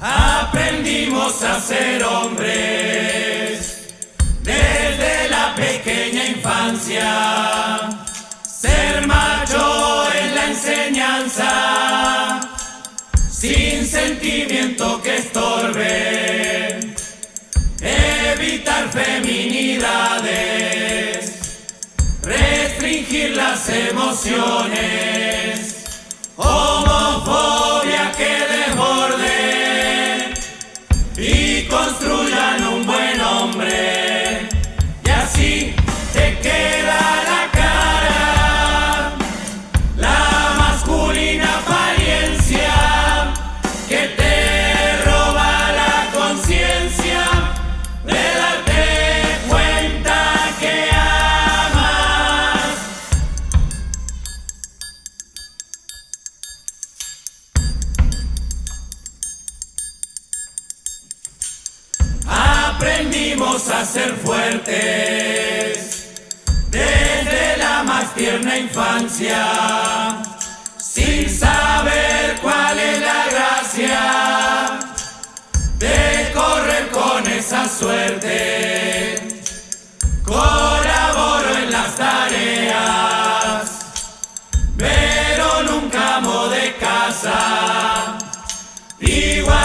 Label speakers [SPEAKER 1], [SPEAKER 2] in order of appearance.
[SPEAKER 1] Aprendimos a ser hombres desde la pequeña infancia. Ser macho en la enseñanza, sin sentimiento que estorbe. Evitar feminidades, restringir las emociones. aprendimos a ser fuertes desde la más tierna infancia, sin saber cuál es la gracia de correr con esa suerte. Colaboro en las tareas, pero nunca amo de casa. Igual